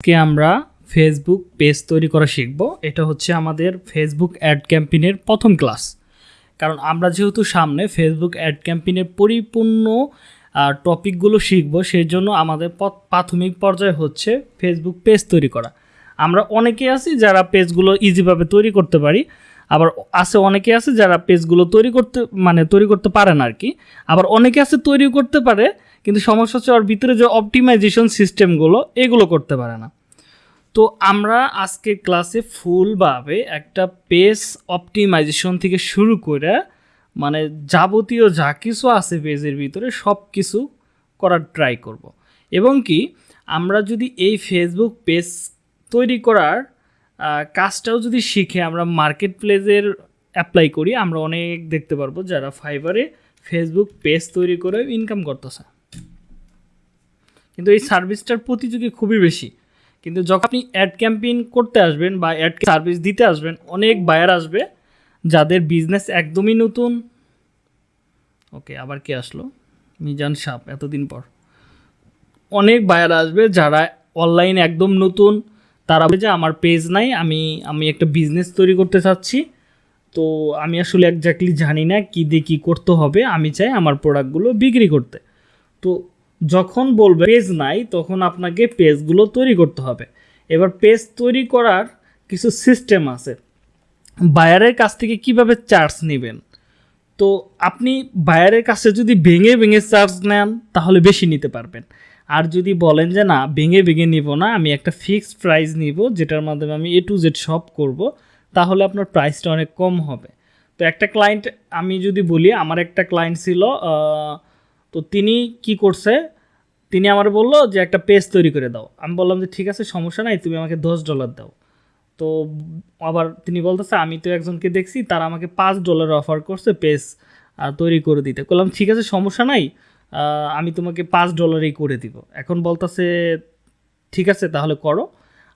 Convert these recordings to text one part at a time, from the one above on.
আজকে আমরা Facebook page তৈরি করা শিখব। এটা হচ্ছে আমাদের ফেসবুক অ্যাড ক্যাম্পেইনের প্রথম ক্লাস কারণ আমরা যেহেতু সামনে ফেসবুক অ্যাড ক্যাম্পেইনের পরিপূর্ণ টপিকগুলো শিখব সেই জন্য আমাদের প্রাথমিক পর্যায়ে হচ্ছে ফেসবুক পেজ তৈরি করা। আমরা অনেকে আছি যারা পেজগুলো ইজিভাবে তৈরি করতে পারি, আবার আছে অনেকে আছে যারা পেজগুলো তৈরি করতে মানে তৈরি করতে পারে না আর কি আবার অনেকে আছে তৈরি করতে পারে কিন্তু সমস্যা হচ্ছে ওর ভিতরে যে অপটিমাইজেশন সিস্টেমগুলো এগুলো করতে পারে না তো আমরা আজকে ক্লাসে ফুলভাবে একটা পেজ অপটিমাইজেশন থেকে শুরু করে মানে যাবতীয় যা কিছু আছে পেজের ভিতরে সব কিছু করার ট্রাই করব। এবং কি, আমরা যদি এই ফেসবুক পেজ তৈরি করার কাজটাও যদি শিখে আমরা মার্কেট প্লেসের অ্যাপ্লাই করি, আমরা অনেক দেখতে পারব যারা ফাইবারে ফেসবুক পেজ তৈরি করে ইনকাম করতেছে কিন্তু এই সার্ভিসটার প্রতিযোগী খুবই বেশি। কিন্তু যখন আপনি অ্যাড ক্যাম্পেইন করতে আসবেন বা অ্যাড সার্ভিস দিতে আসবেন, অনেক বায়ার আসবে যাদের বিজনেস একদমই নতুন। ওকে আবার কে আসলো? মিজান সাপ, এতদিন পর। অনেক বায়ার আসবে যারা অনলাইন একদম নতুন। তারা যে, আমার পেজ নাই, আমি আমি একটা বিজনেস তৈরি করতে চাচ্ছি। তো আমি আসলে একজাক্টলি জানি না কী দিয়ে কী করতে হবে। আমি চাই আমার প্রোডাক্টগুলো বিক্রি করতে। তো যখন বলবে পেজ নাই, তখন আপনাকে পেজগুলো তৈরি করতে হবে। এবার পেজ তৈরি করার কিছু সিস্টেম আছে। বায়ারের কাছ থেকে কীভাবে চার্জ নেবেন? তো আপনি বায়ারের কাছে যদি ভেঙে ভেঙে চার্জ নেন, তাহলে বেশি নিতে পারবেন। আর যদি বলেন যে না, ভেঙে ভেঙে নিব না, আমি একটা ফিক্সড প্রাইস নিব, যেটার মাধ্যমে আমি এ টু জেড সব করব, তাহলে আপনার প্রাইসটা অনেক কম হবে। তো একটা ক্লায়েন্ট আমি যদি বলি, আমার একটা ক্লায়েন্ট ছিল তো তিনি কি করছে? তিনি আমার বলল যে, একটা পেজ তৈরি করে দাও। আমি বললাম যে, ঠিক আছে, সমস্যা নাই, তুমি আমাকে দশ ডলার দাও। তো আবার তিনি বলতেছে, আমি তো একজনকে দেখছি, তারা আমাকে পাঁচ ডলার অফার করছে পেজ তৈরি করে দিতে। বললাম, ঠিক আছে, সমস্যা নাই আমি তোমাকে পাঁচ ডলারেই করে দিব। এখন বলতেছে, ঠিক আছে, তাহলে করো।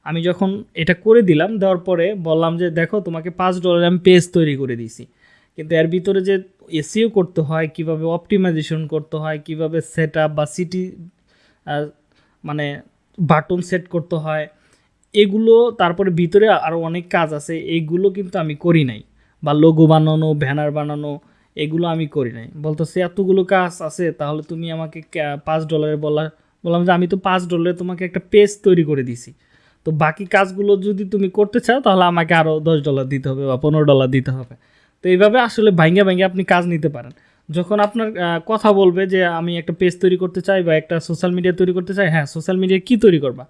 আমি যখন এটা করে দিলাম, দেওয়ার পরে বললাম যে, দেখো, তোমাকে পাঁচ ডলারে আমি পেজ তৈরি করে দিয়েছি। কিন্তু এর ভিতরে যে এসিও করতে হয়, কীভাবে অপটিমাইজেশন করতে হয়, কীভাবে সেট আপ বা সিটি মানে বাটন সেট করতে হয়, এগুলো তারপরে ভিতরে আরও অনেক কাজ আছে এইগুলো কিন্তু আমি করি নাই। বা লোগো বানানো ব্যানার বানানো, এগুলো আমি করি নাই। বলতেছে, এতগুলো কাজ আছে, তাহলে তুমি আমাকে পাঁচ ডলারে বলা বললাম যে, আমি তো পাঁচ ডলারে তোমাকে একটা পেজ তৈরি করে দিছি। তো বাকি কাজগুলো যদি তুমি করতে চাও, তাহলে আমাকে আরও দশ ডলার দিতে হবে বা পনেরো ডলার দিতে হবে। তো এইভাবে আসলে ভাঙ্গে ভাঙ্গে আপনি কাজ নিতে পারেন। যখন আপনার কথা বলবে যে আমি একটা পেজ তৈরি করতে চাই বা একটা সোশ্যাল মিডিয়া তৈরি করতে চাই হ্যাঁ সোশ্যাল মিডিয়া কী তৈরি করবা?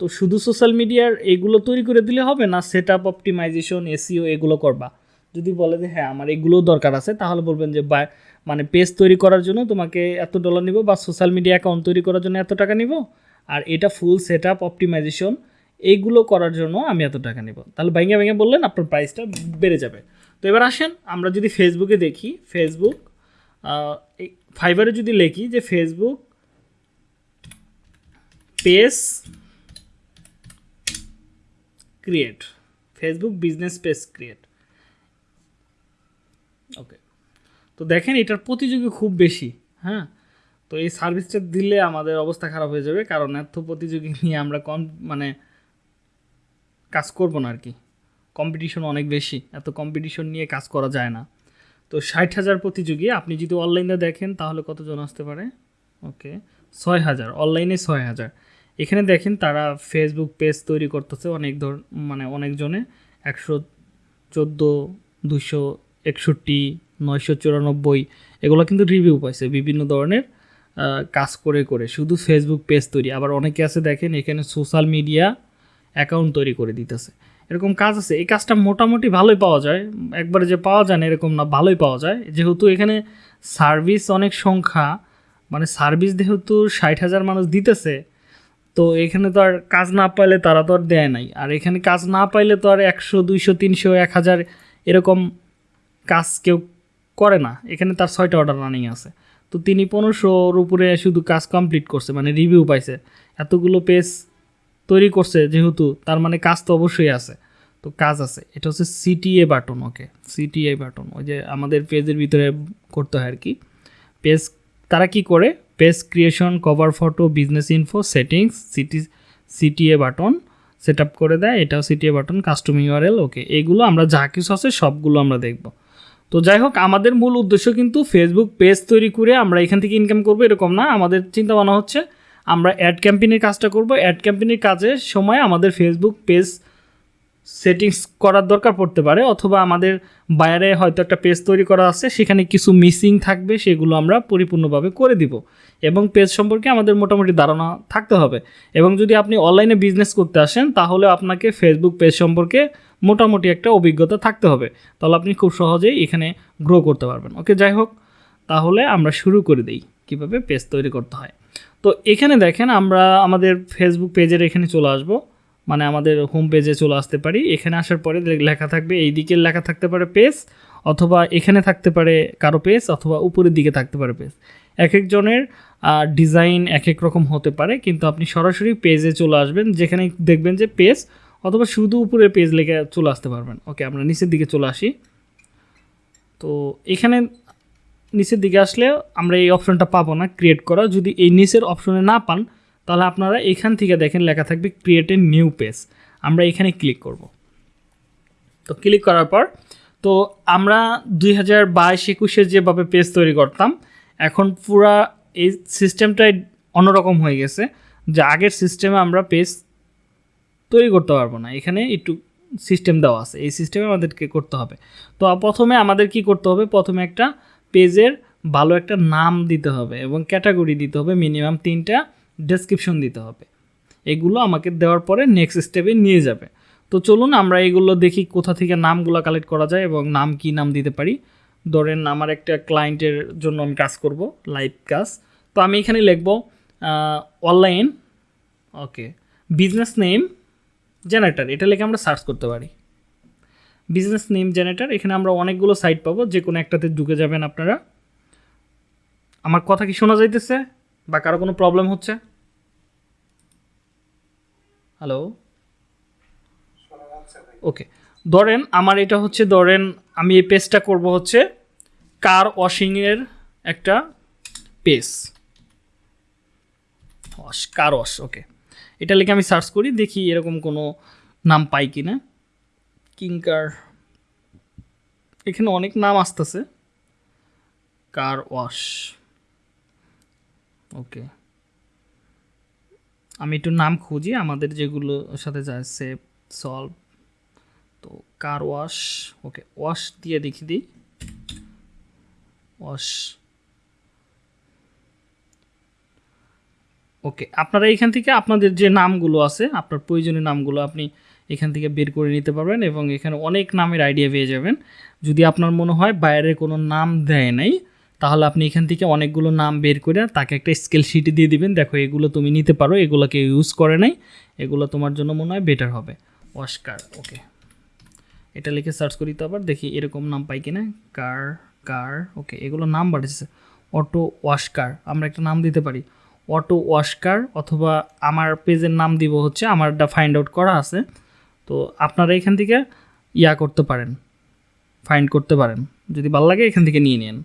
তো শুধু সোশ্যাল মিডিয়ার এগুলো তৈরি করে দিলে হবে না সেট আপ অপটিমাইজেশন এসিও এগুলো করবা। যদি বলে যে হ্যাঁ আমার এগুলোও দরকার আছে, তাহলে বলবেন যে বা মানে পেজ তৈরি করার জন্য তোমাকে এত ডলার নিব বা সোশ্যাল মিডিয়া অ্যাকাউন্ট তৈরি করার জন্য এত টাকা নিব, আর এটা ফুল সেট আপ অপটিমাইজেশন এইগুলো করার জন্য আমি এত টাকা নিব। তাহলে ভেঙে ভেঙে বললেন, আপনার প্রাইসটা বেড়ে যাবে। তো এবার আসেন, আমরা যদি ফেসবুকে দেখি ফেসবুক ফাইবারে যদি লিখি যে Facebook page create Facebook business page create okay তো দেখেন, এটার প্রতিযোগী খুব বেশি হ্যাঁ? তো এই সার্ভিসটা দিলে আমাদের অবস্থা খারাপ হয়ে যাবে, কারণ এত প্রতিযোগী নিয়ে আমরা কম মানে কাজ করব না আর কি। কম্পিটিশন অনেক বেশি, এত কম্পিটিশন নিয়ে কাজ করা যায় না। তো ষাট হাজার প্রতিযোগী, আপনি যদি অনলাইনে দেখেন তাহলে কতজন আসতে পারে? ওকে ছয় হাজার অনলাইনে ছয় হাজার। এখানে দেখেন তারা ফেসবুক পেজ তৈরি করতেছে অনেক ধর মানে অনেকজনে, একশো চোদ্দ দুশো একষট্টি, নয়শো চুরানব্বই, এগুলো কিন্তু রিভিউ পাইছে বিভিন্ন ধরনের কাজ করে করে, শুধু ফেসবুক পেজ তৈরি। আবার অনেকে আছে দেখেন এখানে সোশ্যাল মিডিয়া অ্যাকাউন্ট তৈরি করে দিতেছে। এরকম কাজ আছে। এই কাজটা মোটামুটি ভালোই পাওয়া যায়। একবারে যে পাওয়া যায় না, এরকম না, ভালোই পাওয়া যায়। যেহেতু এখানে সার্ভিস অনেক সংখ্যা মানে সার্ভিস যেহেতু ষাট হাজার মানুষ দিতেছে, তো এখানে তো আর কাজ না পাইলে তারা তো আর দেয় নাই। আর এখানে কাজ না পাইলে তো আর একশো, দুইশো, তিনশো, এক হাজার এরকম কাজ কেউ করে না। এখানে তার ছয়টা অর্ডার রানিং আছে। তো তিনি পনেরোশোর উপরে শুধু কাজ কমপ্লিট করছে মানে রিভিউ পাইছে। এতগুলো পেজ তৈরি করছে যেহেতু, তার মানে কাজ তো অবশ্যই আছে। তো কাজ আছে। এটা হচ্ছে CTA button okay CTA button ওই যে আমাদের পেজের ভিতরে করতে হয় আর কি পেজ, তারা কি করে? Page creation cover photo business info settings CT CTA button set up করে দেয়। এটাও CTA button custom URL okay এগুলো আমরা যা কিছু আছে সবগুলো আমরা দেখব। তো যাই হোক, আমাদের মূল উদ্দেশ্য কিন্তু ফেসবুক পেজ তৈরি করে আমরা এখান থেকে ইনকাম করব, এরকম না। আমাদের চিন্তা ভাবনা হচ্ছে আমরা অ্যাড ক্যাম্পেইনের কাজটা করব। অ্যাড ক্যাম্পেইনের কাজের সময় আমাদের ফেসবুক পেজ সেটিংস করার দরকার পড়তে পারে, অথবা আমাদের বাইরে হয়তো একটা পেজ তৈরি করা আছে, সেখানে কিছু মিসিং থাকবে, সেগুলো আমরা পরিপূর্ণভাবে করে দিব। এবং পেজ সম্পর্কে আমাদের মোটামুটি ধারণা থাকতে হবে। এবং যদি আপনি অনলাইনে বিজনেস করতে আসেন, তাহলে আপনাকে ফেসবুক পেজ সম্পর্কে মোটামুটি একটা অভিজ্ঞতা থাকতে হবে। তাহলে আপনি খুব সহজেই এখানে গ্রো করতে পারবেন। ওকে যাই হোক, তাহলে আমরা শুরু করে দিই। কীভাবে পেজ তৈরি করতে হয়? তো এখানে দেখেন আমরা আমাদের ফেসবুক পেজের এখানে চলে আসব। মানে আমাদের হোম পেজে চলে আসতে পারি। এখানে আসার পরে লেখা থাকবে এই দিকে লেখা থাকতে পারে পেজ অথবা এখানে থাকতে পারে কারও পেজ অথবা উপরের দিকে থাকতে পারে পেজ এক একজনের ডিজাইন এক এক রকম হতে পারে, কিন্তু আপনি সরাসরি পেজে চলে আসবেন, যেখানে দেখবেন যে পেজ অথবা শুধু উপরে পেজ লেখা চলে আসতে পারবেন। ওকে আমরা নিচের দিকে চলে আসি। তো এখানে নিচের দিকে আসলে আমরা এই অপশনটা পাবো না ক্রিয়েট করা। যদি এই নিচের অপশনে না পান, তাহলে আপনারা এখান থেকে দেখেন লেখা থাকবে ক্রিয়েট এ নিউ পেজ আমরা এখানে ক্লিক করব। তো ক্লিক করার পর, তো আমরা দুই হাজার বাইশ একুশে যেভাবে পেজ তৈরি করতাম, এখন পুরা এই সিস্টেমটাই অন্যরকম হয়ে গেছে, যে আগের সিস্টেমে আমরা পেজ তৈরি করতে পারব না। এখানে একটু সিস্টেম দেওয়া আছে, এই সিস্টেমে আমাদেরকে করতে হবে। তো প্রথমে আমাদের কি করতে হবে? প্রথমে একটা পেজের ভালো একটা নাম দিতে হবে এবং ক্যাটাগরি দিতে হবে, মিনিমাম তিনটা ডেসক্রিপশন দিতে হবে। এগুলো আমাকে দেওয়ার পরে নেক্সট স্টেপে নিয়ে যাবে। তো চলুন আমরা এগুলো দেখি কোথা থেকে নামগুলো কালেক্ট করা যায় এবং নাম কি নাম দিতে পারি। ধরেন আমার একটা ক্লায়েন্টের জন্য আমি কাজ করব লাইভ কাজ। তো আমি এখানে লিখব online okay business name generator এটা লিখে আমরা সার্চ করতে পারি। বিজনেস নেম জেনারেটার এখানে আমরা অনেকগুলো সাইট পাবো, যে কোনো একটাতে ঢুকে যাবেন আপনারা। আমার কথা কি শোনা যাইতেছে? বা কারও কোনো প্রবলেম হচ্ছে? হ্যালো ওকে ধরেন, আমার এটা হচ্ছে, ধরেন, আমি এই পেজটা করব হচ্ছে কার ওয়াশিংয়ের একটা পেজ কার ওয়াশ ওকে এটা লিখে আমি সার্চ করি, দেখি এরকম কোনো নাম পাই কি না কিংকার এখানে অনেক নাম আসতেছে। Car wash. ওকে। আমি একটু নাম খুঁজি, আমাদের যেগুলো সাথে যায় সেভ সলভ। তো কার ওয়াশ। ওকে, ওয়াশ দিয়ে দেখি দিই। ওয়াশ। ওকে, আপনারা এখান থেকে আপনাদের যে নামগুলো আছে, আপনার প্রয়োজনীয় নামগুলো আপনি এখান থেকে বের করে নিতে পারবেন এবং এখানে অনেক নামের আইডিয়া পেয়ে যাবেন। যদি আপনার মনে হয় বাইরের কোনো নাম দেয় নাই, তাহলে আপনি এখান থেকে অনেকগুলো নাম বের করে তাকে একটা স্কেল শিট দিয়ে দিবেন। দেখো, এগুলো তুমি নিতে পারো এগুলো কেউ ইউজ করে নাই, এগুলো তোমার জন্য মনে হয় বেটার হবে। Oscar okay. এটা লিখে সার্চ করি তো আবার, দেখি এরকম নাম পাই কিনা। কার কার, ওকে, এগুলো নাম বাড়ছে অটো ওয়াশকার, আমরা একটা নাম দিতে পারি। অটো ওয়াশকার অথবা আমার পেজের নাম দিব হচ্ছে, আমারটা ফাইন্ড আউট করা আছে। তো আপনারা এখান থেকে ইয়া করতে পারেন ফাইন্ড করতে পারেন। যদি ভালো লাগে, এখান থেকে নিয়ে নিন।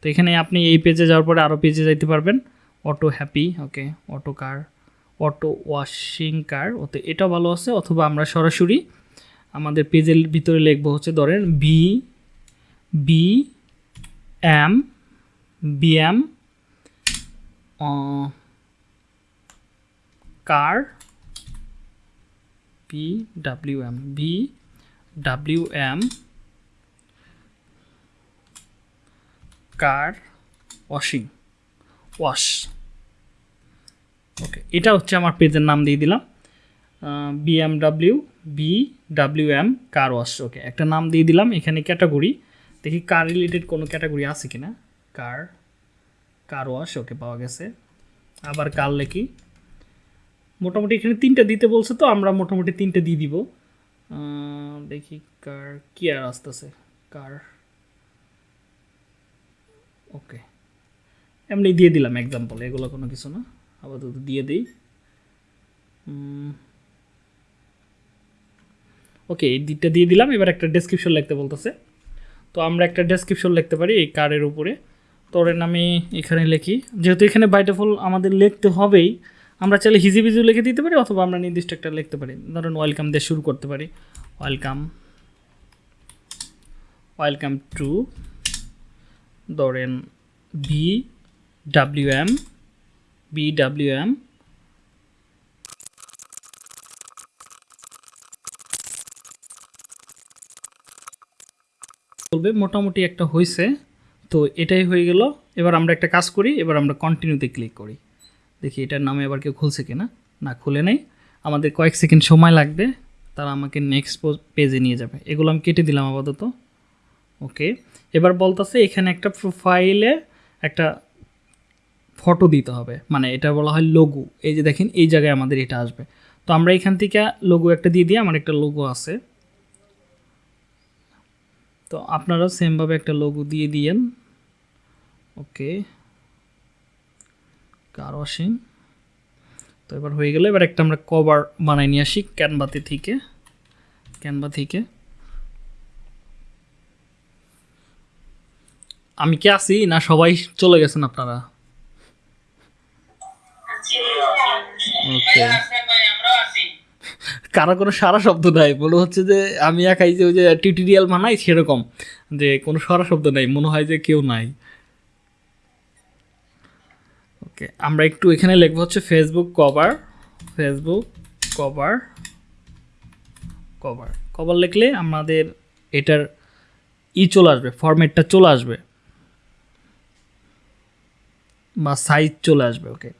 তো এখানে আপনি এই পেজে যাওয়ার পরে আরও পেজে যাইতে পারবেন। Auto happy okay auto car auto washing car ওতে এটা ভালো আছে। অথবা আমরা সরাসরি আমাদের পেজের ভিতরে লিখব হচ্ছে, ধরেন B B M B M car B W M B W M car washing wash okay এটা হচ্ছে আমার পেজের নাম দিয়ে দিলাম। BMW B W M car wash okay একটা নাম দিয়ে দিলাম এখানে ক্যাটাগরি দেখি কার রিলেটেড কোনো ক্যাটাগরি আছে কি না কার কার ওয়াশ ওকে পাওয়া গেছে। আবার কার লেখি। মোটামুটি এখানে তিনটা দিতে বলছে তো, আমরা মোটামুটি তিনটে দিয়ে দিব। দেখি কার, কি আর আসতেছে? কার? ওকে। এমনি দিয়ে দিলাম এক্সাম্পল এগুলো কোনো কিছু না। আপাতত দিয়ে দিই। ওকে, এই দিকটা দিয়ে দিলাম। এবার একটা ডেসক্রিপশন লিখতে বলতেছে। তো আমরা একটা ডেসক্রিপশন লিখতে পারি এই কারের উপরে। ধরেন আমি এখানে লিখি। যেহেতু এখানে বাই ডিফল্ট আমাদের লিখতে হবেই আমরা চাইলে হিজি হিজিবিজি লিখে দিতে পারি অথবা আমরা নির্দিষ্ট একটা লিখতে পারি। ধরুন ওয়েলকাম দিয়ে শুরু করতে পারি। ওয়েলকাম ওয়েলকাম টু ধরেন B W M B W M বলবে মোটামুটি একটা হয়েছে তো এটাই হয়ে গেল। এবার আমরা একটা কাজ করি, এবার আমরা কন্টিনিউতে ক্লিক করি। দেখি এটার নামে আবার কেউ খুলছে কিনা? না, খুলে নেই। আমাদের কয়েক সেকেন্ড সময় লাগবে, তারা আমাকে নেক্সট পেজে নিয়ে যাবে। এগুলো আমি কেটে দিলাম আপাতত। ওকে এবার বলতেছে এখানে একটা প্রোফাইলে একটা ফটো দিতে হবে। মানে এটা বলা হয় লোগো এই যে দেখেন, এই জায়গায় আমাদের এটা আসবে। তো আমরা এখান থেকে লোগো একটা দিয়ে দিই, আমার একটা লোগো আছে। তো আপনারা সেমভাবে একটা লোগো দিয়ে দিয়েন। ওকে কার ওয়াশিং তো এবার হয়ে গেলে, এবার একটা আমরা কভার বানাই নিয়ে আসি ক্যানভাতে থেকে। ক্যানভা থেকে। আমি কি আছি না সবাই চলে গেছেন আপনারা? ওকে কারও কোনো সারা শব্দ নাই, মনে হচ্ছে যে আমি একাই যে ওই যে টিউটোরিয়াল বানাই সেরকম, যে কোনো সারা শব্দ নাই, মনে হয় যে কেউ নাই। ওকে, আমরা একটু এখানে লিখব হচ্ছে Facebook cover Facebook cover cover cover লিখলে আমাদের এটার ই চলে আসবে ফরম্যাটটা চলে আসবে। বা সাইজ চলে আসবে, ওকে।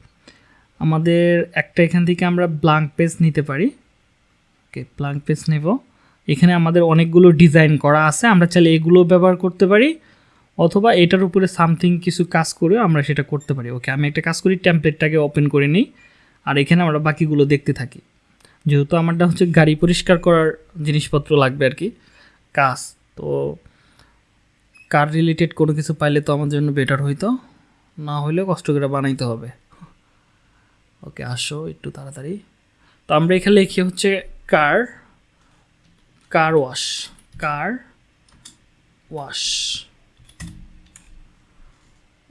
আমাদের একটা এখান থেকে আমরা ব্লাঙ্ক পেজ নিতে পারি। ওকে ব্লাঙ্ক পেজ নেব। এখানে আমাদের অনেকগুলো ডিজাইন করা আছে, আমরা চাইলে এগুলো ব্যবহার করতে পারি। অথবা এটার উপরে সামথিং কিছু কাজ করে আমরা সেটা করতে পারি। ওকে আমি একটা কাজ করি টেমপ্লেটটাকে ওপেন করে নিই, আর এখানে আমরা বাকিগুলো দেখতে থাকি। যেহেতু আমারটা হচ্ছে গাড়ি পরিষ্কার করার জিনিসপত্র লাগবে আর কি, কাজ, তো কার রিলেটেড কোনো কিছু পাইলে তো আমার জন্য বেটার হইতো, না হলে কষ্ট করে বানাইতে হবে। ওকে আসো একটু তাড়াতাড়ি। তো আমরা এখানে লিখি হচ্ছে কার কার ওয়াশ কার ওয়াশ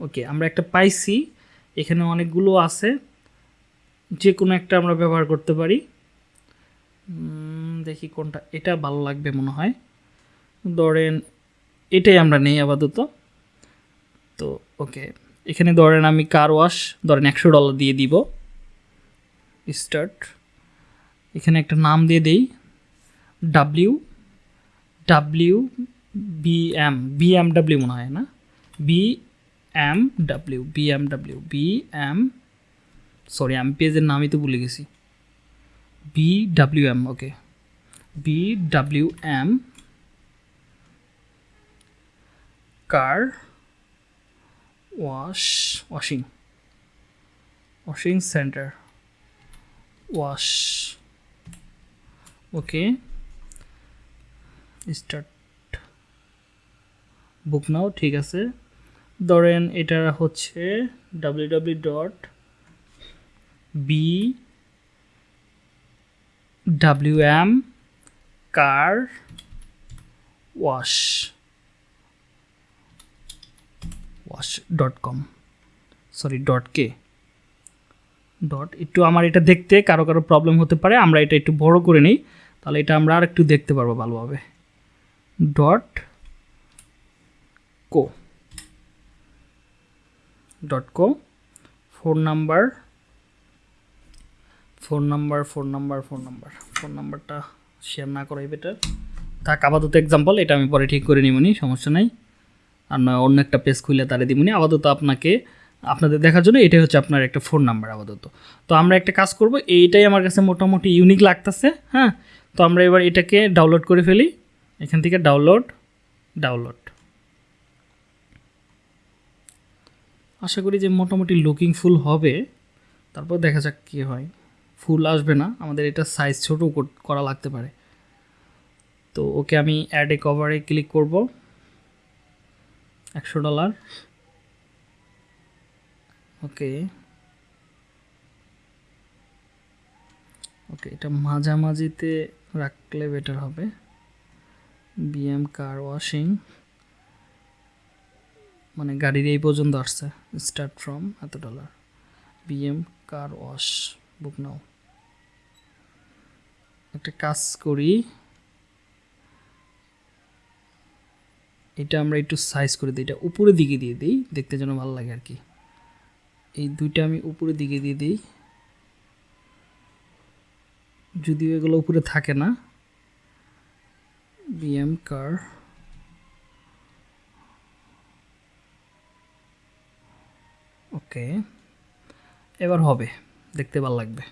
ওকে, আমরা একটা পাইছি। এখানে অনেকগুলো আছে। যে কোনো একটা আমরা ব্যবহার করতে পারি। দেখি কোনটা, এটা ভালো লাগবে মনে হয়। ধরেন, এটাই আমরা নেই আপাতত। তো, ওকে, এখানে ধরেন আমি কার ওয়াশ ধরেন একশো ডলার দিয়ে দিব। স্টার্ট এখানে একটা নাম দিয়ে দেই। W W B M B M W মনে হয় না? B W B M sorry আমি পেজের নামই তো ভুলে গেছি। M okay M car wash washing washing centre wash okay start book now ঠিক আছে। ধরেন এটা হচ্ছে W W dot B W M car wash wash dot com sorry dot K dot একটু আমার এটা দেখতে কারও কারও প্রবলেম হতে পারে, আমরা এটা একটু বড় করে নিই, তাহলে এটা আমরা আর একটু দেখতে পারব ভালোভাবে। Dot co dot co phone number phone number phone number phone number phone নাম্বারটা শেয়ার না করাই বেটার থাক, আপাতত এক্সাম্পল এটা আমি পরে ঠিক করে নিবনি সমস্যা নাই। আর নয় অন্য একটা পেজ খুলে তারে দিবনি আপাতত আপনাকে, আপনাদের দেখার জন্য এটাই হচ্ছে আপনার একটা ফোন নাম্বার আপাতত। তো আমরা একটা কাজ করব, এইটাই আমার কাছে মোটামুটি ইউনিক লাগতেছে হ্যাঁ? তো আমরা এবার এটাকে ডাউনলোড করে ফেলি। এখান থেকে ডাউনলোড ডাউনলোড আশা করি যে মোটামুটি লুকিং ফুল হবে। তারপর দেখা যাক কী হয়। ফুল আসবে না, আমাদের এটা সাইজ ছোটো করা লাগতে পারে। তো ওকে আমি অ্যাড এ কভারে ক্লিক করব। একশো ডলার ওকে। ওকে, এটা মাঝামাঝিতে রাখলে বেটার হবে। বিএম কার ওয়াশিং মানে গাড়ির এই পর্যন্ত আসছে স্টার্ট ফ্রম এত dollar BM car wash book now. একটা কাজ করি। এটা আমরা একটু সাইজ করে দিই, এটা উপরের দিকে দিয়ে দিই, দেখতে যেন ভালো লাগে আর কি। এই দুইটা আমি উপরের দিকে দিয়ে দিই। যদিও এগুলো উপরে থাকে না। বিএম কার ওকে এবার হবে দেখতে ভালো লাগবে।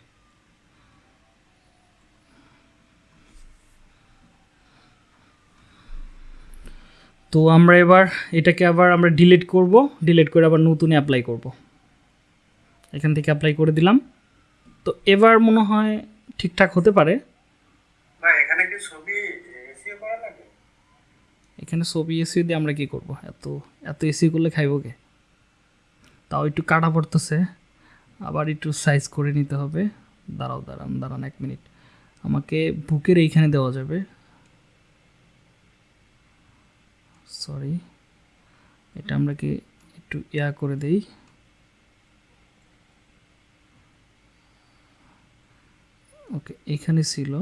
তো আমরা এবার এটাকে আবার আমরা ডিলিট করব ডিলিট করে আবার নতুন অ্যাপ্লাই করব। এখান থেকে অ্যাপ্লাই করে দিলাম। তো এবার মনে হয় ঠিকঠাক হতে পারে। না এখানে কি ছবি এসিও এখানে ছবি এসি দিয়ে আমরা কি করব? এত এত এসি করলে খাইব কে? তাও একটু কাটা পড়তেছে। আবার একটু সাইজ করে নিতে হবে। দাঁড়াও, দাঁড়ান দাঁড়ান এক মিনিট আমাকে বুকের এইখানে দেওয়া যাবে। সরি এটা আমরা কি একটু ইয়া করে দেই? ওকে এখানে ছিল।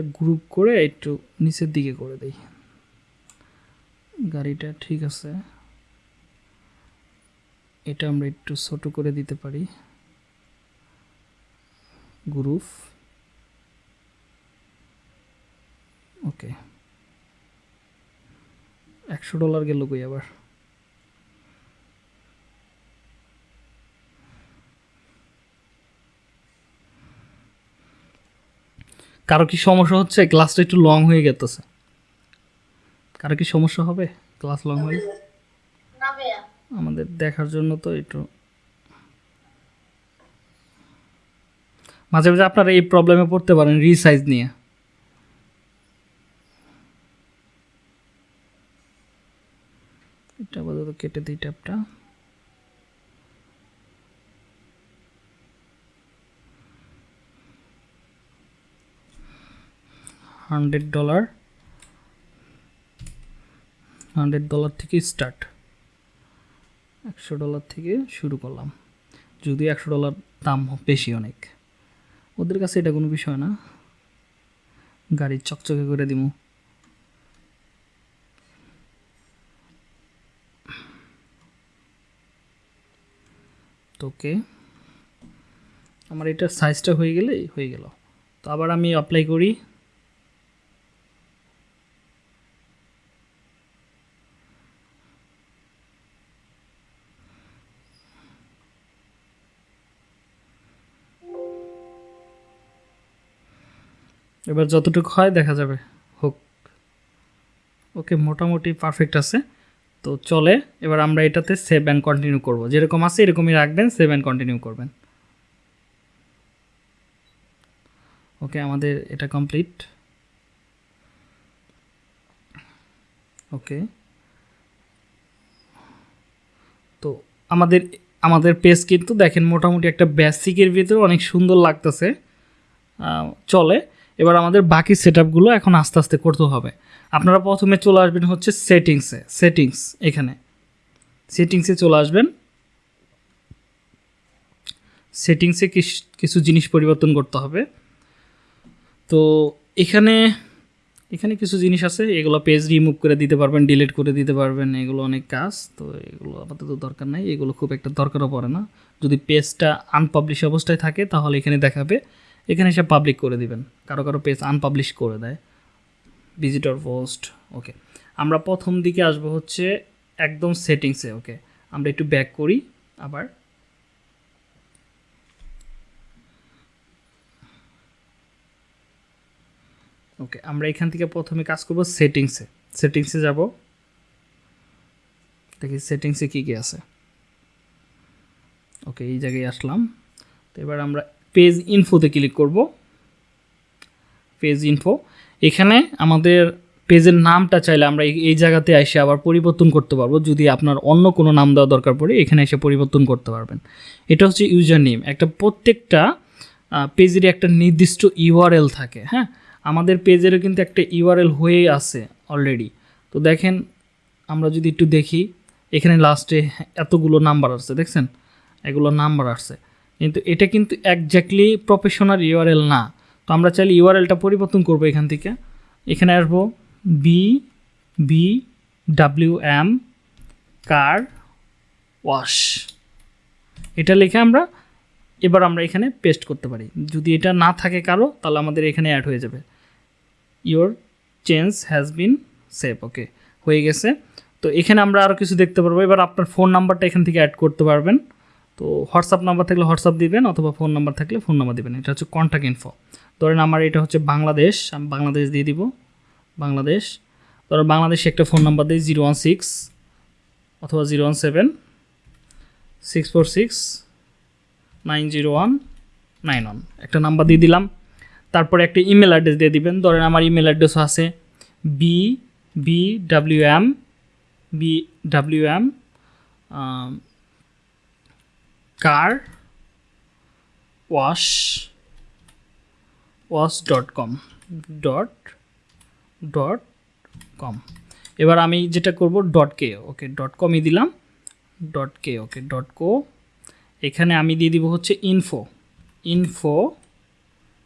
এটা গ্রুপ করে একটু নিচের দিকে করে দেই। গাড়িটা ঠিক আছে। এটা আমরা একটু ছোট করে দিতে পারি। গ্রুপ ওকে একশো ডলার গেল কই আবার? কারও কি সমস্যা হচ্ছে? ক্লাসটা একটু লং হয়ে গেতেছে। কারও কি সমস্যা হবে? ক্লাস লং হয়ে আমাদের দেখার জন্য তো একটু। মাঝে মাঝে আপনারা এই প্রবলেমে পড়তে পারেন রিসাইজ নিয়ে। এটা আপাতত কেটে দিই ট্যাপটা হান্ড্রেড ডলার হান্ড্রেড ডলার থেকে স্টার্ট একশো ডলার থেকে শুরু করলাম। যদি একশো ডলার দাম বেশি অনেক, ওদের কাছে এটা কোনো বিষয় না। গাড়ি চকচকে করে দিমু। তোকে, আমার এটার সাইজটা হয়ে গেলে হয়ে গেল। তো আবার আমি অ্যাপ্লাই করি। এবার যতটুকু হয় দেখা যাবে। হোক। ওকে, মোটামুটি পারফেক্ট আছে। তো চলে, এবার আমরা এটাতে সেভ অ্যান্ড কন্টিনিউ করব। যেরকম আছে এরকমই রাখবেন সেভ অ্যান্ড কন্টিনিউ করবেন। ওকে, আমাদের এটা কমপ্লিট ওকে। তো আমাদের আমাদের পেজ কিন্তু দেখেন মোটামুটি একটা বেসিকের ভিতরে অনেক সুন্দর লাগতেছে। চলে। এবার আমাদের বাকি সেট এখন আস্তে আস্তে করতে হবে। আপনারা প্রথমে চলে আসবেন হচ্ছে সেটিংসে, সেটিংস এখানে। সেটিংসে চলে আসবেন। সেটিংসে কিছু জিনিস পরিবর্তন করতে হবে। তো এখানে এখানে কিছু জিনিস আছে, এগুলো পেজ রিমুভ করে দিতে পারবেন ডিলিট করে দিতে পারবেন, এগুলো অনেক কাজ। তো এগুলো আপাতত দরকার নাই, এগুলো খুব একটা দরকারও পড়ে না। যদি পেজটা আনপাবলিশ অবস্থায় থাকে, তাহলে এখানে দেখাবে এখানে এসে পাবলিক করে দিবেন। কারও কারও পেজ আনপাবলিশ করে দেয়। ভিজিটর পোস্ট ওকে আমরা প্রথম দিকে আসব হচ্ছে একদম সেটিংসে ওকে আমরা একটু ব্যাক করি, আবার। ওকে আমরা এখান থেকে প্রথমে কাজ করব সেটিংসে সেটিংসে যাব। দেখি সেটিংসে কী কী আছে। ওকে এই জায়গায় আসলাম। তো এবার আমরা পেজ ইনফোতে ক্লিক করব। পেজ ইনফো এখানে আমাদের পেজের নামটা চাইলে আমরা এই- জায়গাতে এসে আবার পরিবর্তন করতে পারব। যদি আপনার অন্য কোনো নাম দেওয়া দরকার পড়ে, এখানে এসে পরিবর্তন করতে পারবেন। এটা হচ্ছে ইউজার নেম একটা প্রত্যেকটা পেজেরই একটা নির্দিষ্ট ইউআরএল থাকে হ্যাঁ? আমাদের পেজেরও কিন্তু একটা ইউআরএল হয়ে আছে অলরেডি তো দেখেন, আমরা যদি একটু দেখি, এখানে লাস্টে এতগুলো নাম্বার আসছে, দেখছেন? এগুলো নাম্বার আসছে। কিন্তু এটা কিন্তু একজ্যাক্টলি প্রফেশনাল ইউআরএল না। তো আমরা চাইলে ইউআরএলটা পরিবর্তন করব এখান থেকে। এখানে আসব B B W M car wash এটা লিখে আমরা এবার আমরা এখানে পেস্ট করতে পারি। যদি এটা না থাকে কারও, তাহলে আমাদের এখানে অ্যাড হয়ে যাবে। Your change has been save okay হয়ে গেছে। তো এখানে আমরা আরও কিছু দেখতে পারব। এবার আপনার ফোন নাম্বারটা এখান থেকে অ্যাড করতে পারবেন। তো হোয়াটসঅ্যাপ নাম্বার থাকলে হোয়াটসঅ্যাপ দিবেন অথবা ফোন নাম্বার থাকলে ফোন নাম্বার দিবেন। এটা হচ্ছে কন্ট্যাক্ট ইনফো ধরেন আমার এটা হচ্ছে বাংলাদেশ, আমি বাংলাদেশ দিয়ে দিব। বাংলাদেশ। ধরো বাংলাদেশে একটা ফোন নাম্বার দিই জিরো ওয়ান সিক্স অথবা zero one seven six four six nine zero one nine one. একটা নাম্বার দিয়ে দিলাম। তারপরে একটা ইমেল অ্যাড্রেস দিয়ে দিবেন। ধরেন আমার ইমেল অ্যাড্রেসও আছে B B W M B W M car wash wash dot com dot dot com এবার আমি যেটা করব ডট কে ওকে ডট কমই দিলাম ডট কে ওকে ডট কো এখানে আমি দিয়ে দিব হচ্ছে info info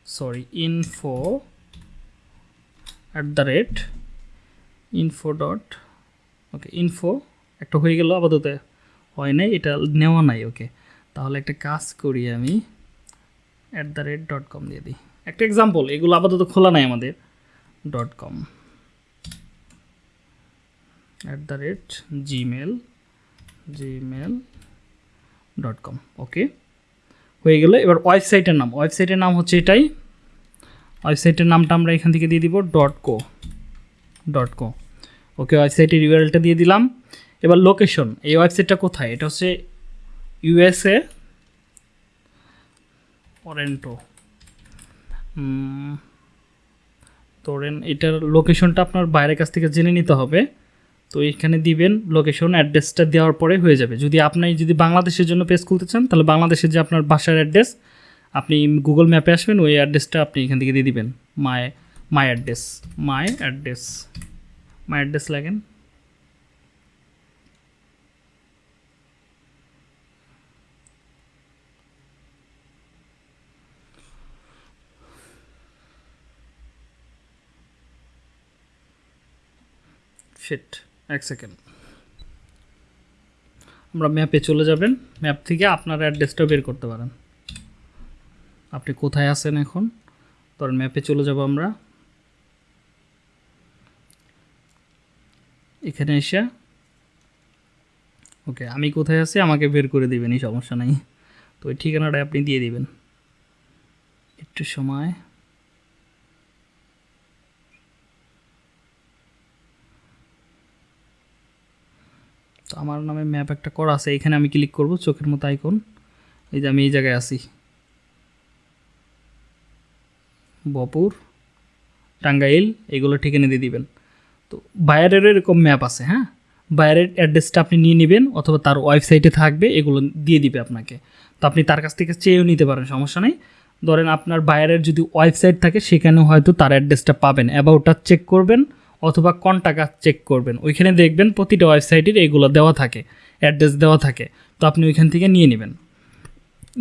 sorry info at the rate info dot okay info একটা হয়ে গেল, আপাতত হয় নাই, এটা নেওয়া নাই ওকে তাহলে একটা কাজ করি আমি at the rate dot com দিয়ে দিই। একটা এক্সাম্পল এগুলো আপাতত খোলা নাই আমাদের dot com at the rate Gmail Gmail dot com okay হয়ে গেল, এবার ওয়েবসাইটের নাম ওয়েবসাইটের নাম হচ্ছে এটাই। ওয়েবসাইটের নামটা আমরা এখান থেকে দিয়ে দিব ডট কো ডট কো ওকে ওয়েবসাইটের ইউআরএলটা দিয়ে দিলাম। এবার লোকেশন এই ওয়েবসাইটটা কোথায়? এটা হচ্ছে ইউএসএ? টরেন্টো ধরেন এটার লোকেশনটা আপনার বাইরের কাছ থেকে জেনে নিতে হবে। তো এখানে দিবেন লোকেশন অ্যাড্রেসটা দেওয়ার পরে হয়ে যাবে। যদি আপনি যদি বাংলাদেশের জন্য পেজ খুলতে চান, তাহলে বাংলাদেশের যে আপনার বাসার অ্যাড্রেস আপনি গুগল ম্যাপে আসবেন, ওই অ্যাড্রেসটা আপনি এখান থেকে দিয়ে দিবেন। My my address my address my address লাগেন? শিট এক সেকেন্ড আমরা ম্যাপে চলে যাবেন। ম্যাপ থেকে আপনার অ্যাড্রেসটা বের করতে পারেন। আপনি কোথায় আছেন এখন? ধরেন ম্যাপে চলে যাব আমরা। এখানে এসে। ওকে, আমি কোথায় আছি? আমাকে বের করে দিবেন, এই সমস্যা নাই। তো ওই ঠিকানাটা আপনি দিয়ে দিবেন। একটু সময়। আমার নামে ম্যাপ একটা করা আছে, এখানে আমি ক্লিক করব, চোখের মতো আইকন এই যে আমি এই জায়গায় আছি। বপুর, টাঙ্গাইল, এগুলো ঠিকানা দিয়ে দিবেন। তো বাইরেরও এরকম ম্যাপ আছে হ্যাঁ? বাইরের অ্যাড্রেসটা আপনি নিয়ে নেবেন, অথবা তার ওয়েবসাইটে থাকবে, এগুলো দিয়ে দিবে আপনাকে। তো আপনি তার কাছ থেকে চেয়েও নিতে পারেন, সমস্যা নেই। ধরেন আপনার বাইরের যদি ওয়েবসাইট থাকে সেখানে হয়তো তার অ্যাড্রেসটা পাবেন। অ্যাবাউটটা চেক করবেন অথবা কন্টাক্ট চেক করবেন। ওইখানে দেখবেন প্রতিটা ওয়েবসাইটের এগুলো দেওয়া থাকে অ্যাড্রেস দেওয়া থাকে। তো আপনি ওইখান থেকে নিয়ে নেবেন।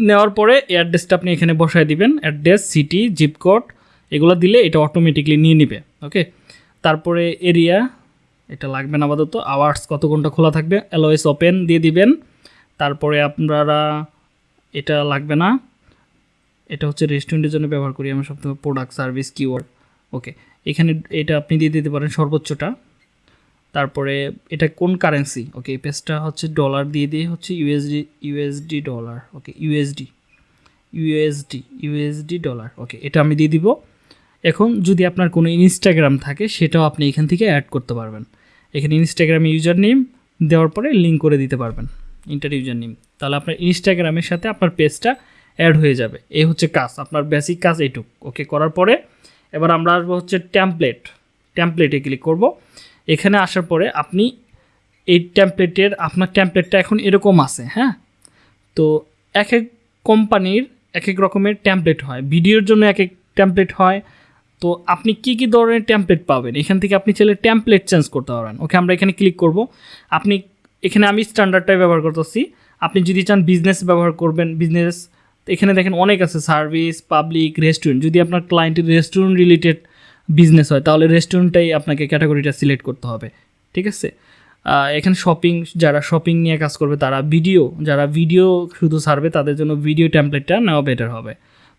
নেওয়ার পরে অ্যাড্রেসটা আপনি এখানে বসায় দিবেন অ্যাড্রেস সিটি জিপ কোড এগুলো দিলে এটা অটোমেটিকলি নিয়ে নেবে ওকে তারপরে এরিয়া এটা লাগবে না আপাতত আওয়ার্স কত ঘণ্টা খোলা থাকবে এলওএস ওপেন দিয়ে দিবেন। তারপরে আপনারা, এটা লাগবে না, এটা হচ্ছে রেস্টুরেন্টের জন্য ব্যবহার করি আমরা সবথেকে প্রোডাক্ট সার্ভিস কিওয়ার্ড ওকে এখানে এটা আপনি দিয়ে দিতে পারেন সর্বোচ্চটা। তারপরে এটা কোন কারেন্সি? ওকে, এই পেজটা হচ্ছে ডলার দিয়ে দিয়ে হচ্ছে USD USD dollar okay USD USD USD dollar okay, এটা আমি দিয়ে দিব। এখন যদি আপনার কোনো ইনস্টাগ্রাম থাকে, সেটাও আপনি এখান থেকে অ্যাড করতে পারবেন। এখানে ইনস্টাগ্রামে ইউজার নেম দেওয়ার পরে লিঙ্ক করে দিতে পারবেন ইন্টার ইউজার নেম তাহলে আপনার ইনস্টাগ্রামের সাথে আপনার পেজটা অ্যাড হয়ে যাবে। এই হচ্ছে কাজ, আপনার বেসিক কাজ এইটুক ওকে, করার পরে এবার আমরা আসব হচ্ছে ট্যাম্পলেট ট্যাম্পলেটে ক্লিক করব। এখানে আসার পরে আপনি এই ট্যাম্পলেটের আপনার ট্যাম্পলেটটা এখন এরকম আছে হ্যাঁ? তো এক এক কোম্পানির এক এক রকমের ট্যাম্পলেট হয়। ভিডিওর জন্য এক এক ট্যাম্পলেট হয়। তো আপনি কি কি ধরনের টেমপ্লেট পাবেন? এখান থেকে আপনি চাইলে টেমপ্লেট চেঞ্জ করতে পারবেন। ওকে আমরা এখানে ক্লিক করব। আপনি, এখানে আমি স্ট্যান্ডার্ডটাই ব্যবহার করতেছি। আপনি যদি চান বিজনেস ব্যবহার করবেন বিজনেস এখানে দেখেন অনেক আছে সার্ভিস পাবলিক রেস্টুরেন্ট যদি আপনার ক্লায়েন্টের রেস্টুরেন্ট রিলেটেড বিজনেস হয়, তাহলে রেস্টুরেন্টটাই আপনাকে ক্যাটাগরিটা সিলেক্ট করতে হবে, ঠিক আছে? এখানে শপিং যারা শপিং নিয়ে কাজ করবে, তারা ভিডিও যারা ভিডিও শুধু সারবে, তাদের জন্য ভিডিও টেমপ্লেটটা নেওয়া বেটার হবে।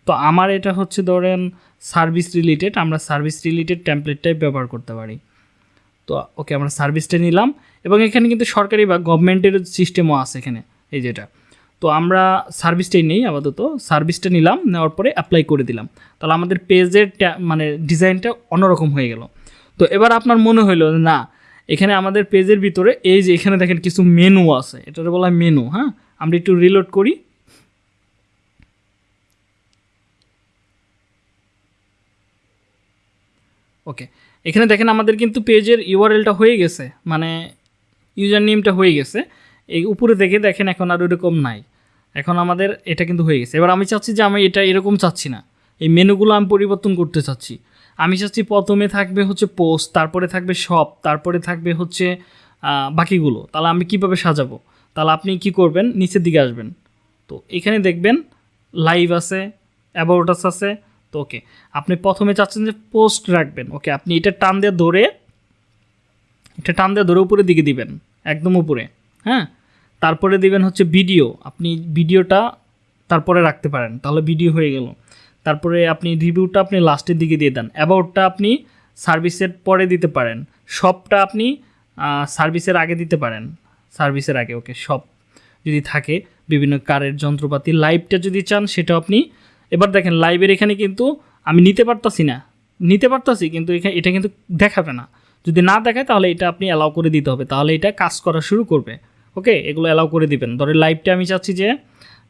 তো আমার এটা হচ্ছে ধরেন সার্ভিস রিলেটেড আমরা সার্ভিস রিলেটেড টেমপ্লেটটাই ব্যবহার করতে পারি। তো ওকে আমরা সার্ভিসটা নিলাম, এবং এখানে কিন্তু সরকারি বা গভর্নমেন্টের সিস্টেমও আছে এখানে, এই যেটা। তো আমরা সার্ভিসটাই নেই আপাতত। সার্ভিসটা নিলাম, নেওয়ার পরে অ্যাপ্লাই করে দিলাম। তাহলে আমাদের পেজের মানে ডিজাইনটা অন্যরকম হয়ে গেল। তো এবার আপনার মনে হলো না, এখানে আমাদের পেজের ভিতরে এই যে এখানে দেখেন কিছু মেনু আছে। এটাতে বলা হয় মেনু হ্যাঁ? আমরা একটু রিলোড করি। ওকে, এখানে দেখেন আমাদের কিন্তু পেজের ইউআরএলটা হয়ে গেছে মানে ইউজার নেমটা হয়ে গেছে। এই উপরে দেখে দেখেন এখন আর ওরকম নাই। এখন আমাদের এটা কিন্তু হয়ে গেছে। এবার আমি চাচ্ছি যে আমি এটা এরকম চাচ্ছি না। এই মেনুগুলো আমি পরিবর্তন করতে চাচ্ছি। আমি চাচ্ছি প্রথমে থাকবে হচ্ছে পোস্ট, তারপরে থাকবে শপ, তারপরে থাকবে হচ্ছে বাকিগুলো। তাহলে আমি কীভাবে সাজাবো? তাহলে আপনি কি করবেন? নিচের দিকে আসবেন। তো এখানে দেখবেন লাইভ আছে অ্যাবাউটাস আছে, তো ওকে। আপনি প্রথমে চাচ্ছেন যে পোস্ট রাখবেন। ওকে, আপনি এটা টান দিয়ে ধরে, এটা টান দিয়ে ধরে উপরের দিকে দিবেন, একদম উপরে। হ্যাঁ? তারপরে দিবেন হচ্ছে ভিডিও। আপনি ভিডিওটা তারপরে রাখতে পারেন, তাহলে ভিডিও হয়ে গেল। তারপরে আপনি রিভিউটা আপনি লাস্টের দিকে দিয়ে দেন। অ্যাবাউটটা আপনি সার্ভিসের পরে দিতে পারেন। সবটা আপনি সার্ভিসের আগে দিতে পারেন। সার্ভিসের আগে, ওকে সব যদি থাকে, বিভিন্ন কারের যন্ত্রপাতি, লাইভটা যদি চান সেটা আপনি, এবার দেখেন, লাইভের এখানে কিন্তু আমি নিতে পারতাছি না। নিতে পারতাছি, কিন্তু এখানে এটা কিন্তু দেখাবে না। যদি না দেখায়, তাহলে এটা আপনি অ্যালাউ করে দিতে হবে। তাহলে এটা কাজ করা শুরু করবে। ওকে, এগুলো অ্যালাউ করে দিবেন। ধরে লাইভটা আমি চাচ্ছি যে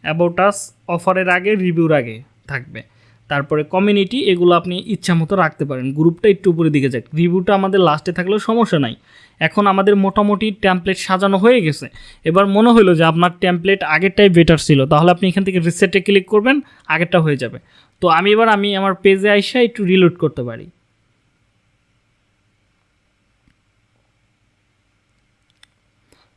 অ্যাবাউটাস অফারের আগে রিভিউর আগে থাকবে। তারপরে কমিউনিটি এগুলো আপনি ইচ্ছা মতো রাখতে পারেন। গ্রুপটা একটু উপরে দিকে যাক। রিভিউটা আমাদের লাস্টে থাকলেও সমস্যা নাই। এখন আমাদের মোটামুটি ট্যাম্পলেট সাজানো হয়ে গেছে। এবার মনে হলো যে আপনার ট্যাম্পলেট আগেরটাই বেটার ছিল। তাহলে আপনি এখান থেকে রিসেটে ক্লিক করবেন, আগেরটা হয়ে যাবে। তো আমি এবার, আমি আমার পেজে আইসা একটু রিলোড করতে পারি।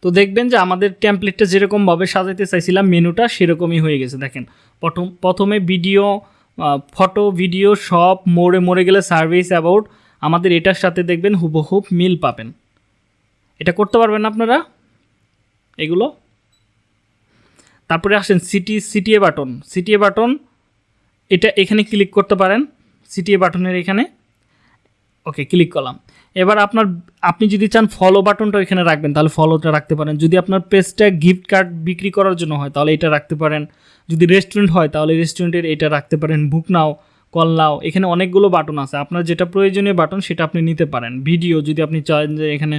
তো দেখবেন যে আমাদের টেমপ্লেটটা যেরকমভাবে সাজাইতে চাইছিলাম, মেনুটা সেরকমই হয়ে গেছে, দেখেন। প্রথম, প্রথমে ভিডিও ফটো ভিডিও সব মোড়ে মোড়ে গেলে সার্ভিস অ্যাবাউট আমাদের এটার সাথে দেখবেন হুবহুব মিল পাবেন। এটা করতে পারবেন আপনারা? এগুলো? তারপরে আসেন CT CTA button CTA button এটা এখানে ক্লিক করতে পারেন সিটিএ বাটনের এখানে। ওকে ক্লিক করলাম। এবার আপনার, আপনি যদি চান ফলো বাটনটা এখানে রাখবেন, তাহলে ফলোটা রাখতে পারেন। যদি আপনার পেজটা গিফট কার্ড বিক্রি করার জন্য হয়, তাহলে এটা রাখতে পারেন। যদি রেস্টুরেন্ট হয়, তাহলে রেস্টুরেন্টের এটা রাখতে পারেন। বুক নাও কল নাও এখানে অনেকগুলো বাটন আছে। আপনার যেটা প্রয়োজনীয় বাটন সেটা আপনি নিতে পারেন। ভিডিও যদি আপনি চান যে এখানে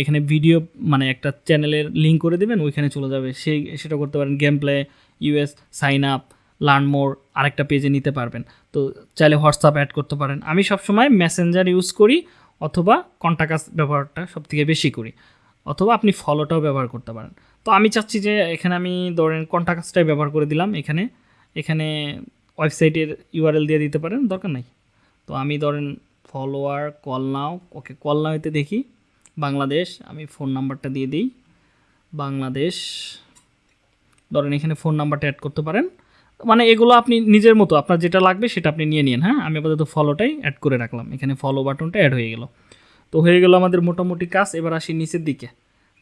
এখানে ভিডিও মানে একটা চ্যানেলের লিঙ্ক করে দেবেন, ওইখানে চলে যাবে। সেই, সেটা করতে পারেন। Game play us sign up learn more আরেকটা পেজে নিতে পারবেন। তো চাইলে হোয়াটসঅ্যাপ অ্যাড করতে পারেন। আমি সবসময় মেসেঞ্জার ইউজ করি। অথবা কন্টাকাস ব্যবহারটা সবথেকে বেশি করি। অথবা আপনি ফলোটাও ব্যবহার করতে পারেন। তো আমি চাচ্ছি যে এখানে আমি ধরেন কন্টাকাসটাই ব্যবহার করে দিলাম এখানে। এখানে ওয়েবসাইটের ইউআরএল দিয়ে দিতে পারেন, দরকার নাই। তো আমি ধরেন follower call now okay call নাওতে দেখি, বাংলাদেশ, আমি ফোন নাম্বারটা দিয়ে দিই। বাংলাদেশ, ধরেন এখানে ফোন নাম্বারটা অ্যাড করতে পারেন। মানে এগুলো আপনি নিজের মতো, আপনার যেটা লাগবে সেটা আপনি নিয়ে নিন হ্যাঁ? আমি আপাতত ফলোটাই অ্যাড করে রাখলাম। এখানে ফলো বাটনটা অ্যাড হয়ে গেল। তো হয়ে গেল আমাদের মোটামুটি কাজ, এবার আসি নিচের দিকে।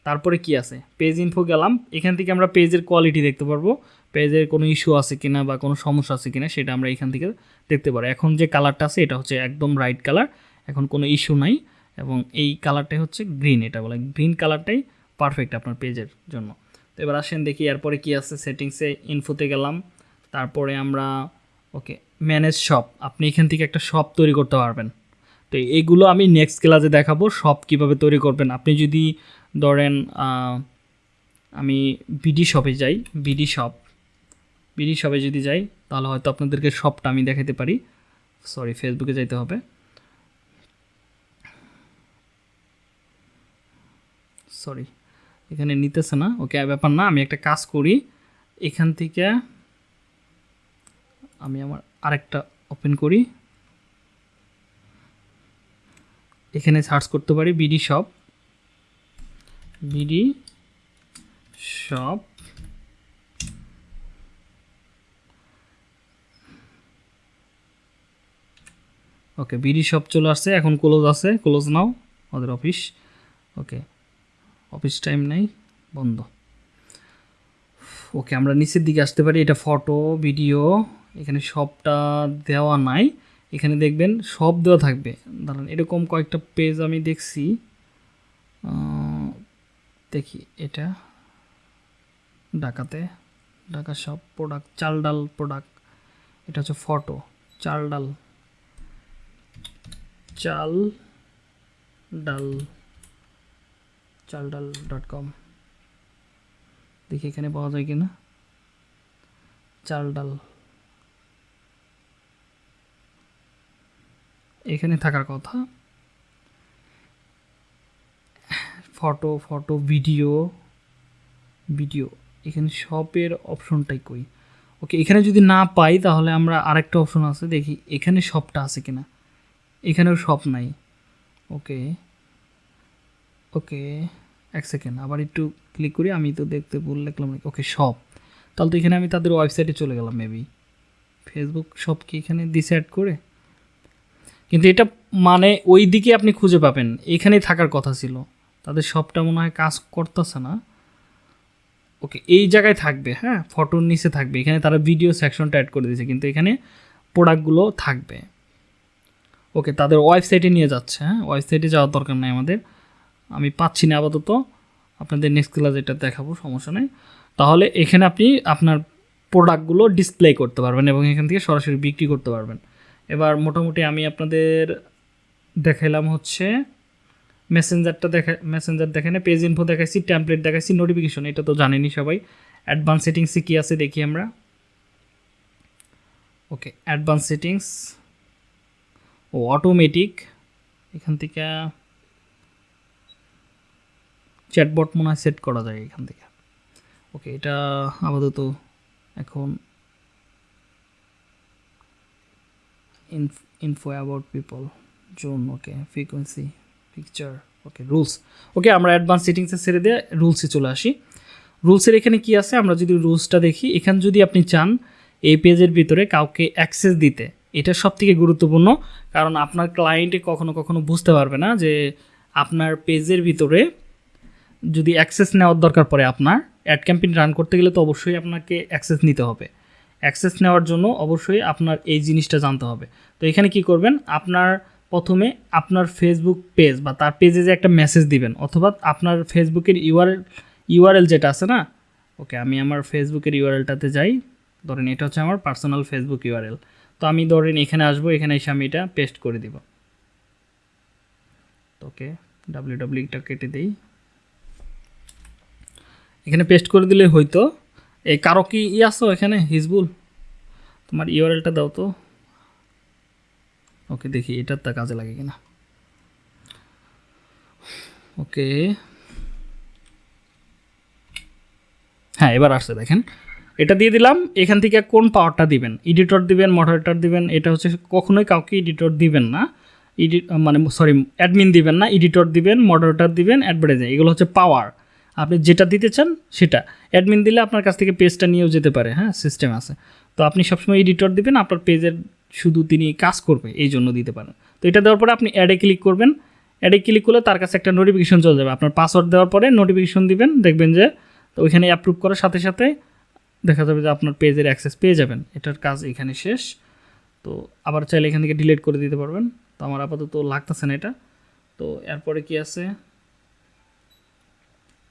তারপরে কি আছে? পেজ ইনফো গেলাম। এখান থেকে আমরা পেজের কোয়ালিটি দেখতে পারব। পেজের কোনো ইস্যু আছে কিনা বা কোনো সমস্যা আছে কিনা সেটা আমরা এখান থেকে দেখতে পারব। এখন যে কালারটা আছে, এটা হচ্ছে একদম রাইট কালার এখন কোনো ইস্যু নাই। এবং এই কালারটাই হচ্ছে গ্রিন এটা বলে। গ্রিন কালারটাই পারফেক্ট আপনার পেজের জন্য। তো এবার আসেন দেখি, এরপরে কি আছে? সেটিংসে ইনফোতে গেলাম। তারপরে আমরা, ওকে ম্যানেজ শপ আপনি এখান থেকে একটা শপ তৈরি করতে পারবেন। তো এইগুলো আমি নেক্সট ক্লাসে দেখাবো শপ কীভাবে তৈরি করবেন। আপনি যদি ধরেন আমি বিডি শপে যাই বিডি শপ বিডি শপে যদি যাই, তাহলে হয়তো আপনাদেরকে শপটা আমি দেখাতে পারি। সরি ফেসবুকে যাইতে হবে। সরি এখানে নিতেছে না। ওকে, ব্যাপার না, আমি একটা কাজ করি। এখান থেকে আমি আমার আরেকটা ওপেন করি। এখানে সার্চ করতে পারি BD shop BD shop okay BD shop চলে আসছে, এখন ক্লোজ আছে। ক্লোজ নাও আমাদের অফিস ওকে অফিস টাইম নেই, বন্ধ। ওকে আমরা নিচের দিকে আসতে পারি, এটা ফটো ভিডিও এখানে সবটা দেওয়া নাই। এখানে দেখবেন সব দেওয়া থাকবে। দাঁড়ান, এরকম কয়েকটা পেজ আমি দেখছি। দেখি, এটা ঢাকাতে, ঢাকা সব প্রোডাক্ট চাল ডাল প্রোডাক্ট এটা হচ্ছে ফটো চাল ডাল চাল ডাল চাল ডাল ডট কম দেখি এখানে পাওয়া যায় কিনা। চাল ডাল এখানে থাকার কথা। ফটো ফটো, ভিডিও ভিডিও, এখানে শপের অপশনটাই কই। ওকে, এখানে যদি না পাই তাহলে আমরা আরেকটা অপশন আছে, দেখি এখানে শপটা আছে কিনা। এখানেও শপ নাই। ওকে ওকে, এক সেকেন্ড, আবার একটু ক্লিক করি, আমি তো দেখতে ভুল লিখলাম ওকে শপ তাহলে তো এখানে আমি তাদের ওয়েবসাইটে চলে গেলাম মেবি ফেসবুক শপ কি এখানে দিছে অ্যাড করে? কিন্তু এটা মানে ওই দিকে আপনি খুঁজে পাবেন। এখানেই থাকার কথা ছিল। তাদের সবটা মনে হয় কাজ করতেছে না। ওকে, এই জায়গায় থাকবে হ্যাঁ? ফটোর নিচে থাকবে। এখানে তারা ভিডিও সেকশনটা অ্যাড করে দিয়েছে, কিন্তু এখানে প্রোডাক্টগুলো থাকবে। ওকে, তাদের ওয়েবসাইটে নিয়ে যাচ্ছে হ্যাঁ? ওয়েবসাইটে যাওয়ার দরকার নেই আমাদের। আমি পাচ্ছি না আপাতত। আপনাদের নেক্সট ক্লাস এটা দেখাবো, সমস্যা নেই। তাহলে এখানে আপনি আপনার প্রোডাক্টগুলো ডিসপ্লে করতে পারবেন এবং এখান থেকে সরাসরি বিক্রি করতে পারবেন। এবার মোটামুটি আমি আপনাদের দেখাইলাম হচ্ছে মেসেঞ্জারটা দেখা মেসেঞ্জার দেখানে পেজ ইনফো দেখাইছি ট্যাম্পলেট দেখাইছি নোটিফিকেশন এটা তো জানেনই সবাই। অ্যাডভান্স সেটিংসে কী আছে দেখি আমরা। ওকে অ্যাডভান্স সেটিংস ও অটোমেটিক এখান থেকে চ্যাটবট মনে হয় সেট করা যায় এখান থেকে। ওকে এটা আপাতত এখন info about people zone okay frequency picture okay rules okay আমরা অ্যাডভান্স সেটিংসে ছেড়ে দিয়ে রুলসে চলে আসি। রুলসের এখানে কি আছে? আমরা যদি রুলসটা দেখি, এখানে যদি আপনি চান, এই পেজের ভিতরে কাউকে অ্যাক্সেস দিতে, এটা সব থেকে গুরুত্বপূর্ণ, কারণ আপনার ক্লায়েন্টে কখনো কখনো বুঝতে পারবে না যে আপনার পেজের ভিতরে যদি অ্যাক্সেস নেওয়ার দরকার পড়ে আপনার অ্যাড ক্যাম্পেইন রান করতে গেলে তো অবশ্যই আপনাকে অ্যাক্সেস নিতে হবে। অ্যাক্সেস নেওয়ার জন্য অবশ্যই আপনার এই জিনিসটা জানতে হবে। তো এখানে কি করবেন? আপনার প্রথমে আপনার ফেসবুক পেজ বা তার পেজে যে একটা মেসেজ দিবেন অথবা আপনার ফেসবুকের ইউআরএল ইউআরএল যেটা আছে না? ওকে আমি আমার ফেসবুকের ইউআরএলটাতে যাই। ধরেন এটা হচ্ছে আমার পার্সোনাল ফেসবুক ইউআরএল তো আমি ধরেন এখানে আসব, এখানে এসে আমি এটা পেস্ট করে দিব। ওকে ডাব্লিউ ডাব্লিউটা কেটে দিই। এখানে পেস্ট করে দিলে হয়তো এই কারও কি ই আসো এখানে হিজবুল? তোমার ইউআরএলটা দাও তো। ওকে, দেখি এটার তা কাজে লাগে কিনা। ওকে। হ্যাঁ এবার আসছে, দেখেন। এটা দিয়ে দিলাম, এখান থেকে কোন পাওয়ারটা দিবেন? এডিটর দিবেন মডারেটর দিবেন, এটা হচ্ছে কখনোই কাউকে এডিটর দিবেন না। এডিট মানে সরি অ্যাডমিন দিবেন না এডিটর দিবেন মডারেটর দিবেন অ্যাডভার্টাইজিং এগুলো হচ্ছে পাওয়ার আপনি যেটা দিতে চান সেটা। অ্যাডমিন দিলে আপনার কাছ থেকে পেজটা নিয়েও যেতে পারে হ্যাঁ সিস্টেম আছে। তো আপনি সবসময় এডিটর দিবেন, আপনার পেজের শুধু তিনি কাজ করবে, এই জন্য দিতে পারেন। তো এটা দেওয়ার পরে আপনি অ্যাডে ক্লিক করবেন। অ্যাডে ক্লিক করলে তার কাছে একটা নোটিফিকেশন চলে যাবে। আপনার পাসওয়ার্ড দেওয়ার পরে নোটিফিকেশন দিবেন, দেখবেন যে তো ওইখানে অ্যাপ্রুভ করার সাথে সাথে দেখা যাবে যে আপনার পেজের অ্যাক্সেস পেয়ে যাবেন। এটার কাজ এখানে শেষ। তো আবার চাইলে এখান থেকে ডিলিট করে দিতে পারবেন। তো আমার আপাতত লাগতেছে না এটা। তো এরপরে কি আছে?